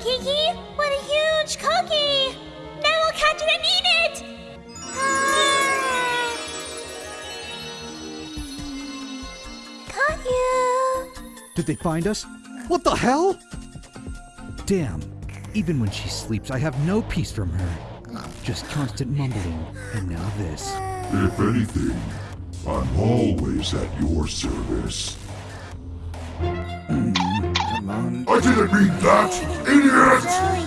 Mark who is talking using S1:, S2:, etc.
S1: Kiki, what a huge cookie! Now we'll catch it and eat it! Ah. Caught you!
S2: Did they find us? What the hell? Damn. Even when she sleeps, I have no peace from her. Just constant mumbling, and now this.
S3: If anything, I'm always at your service. I didn't mean that, idiot!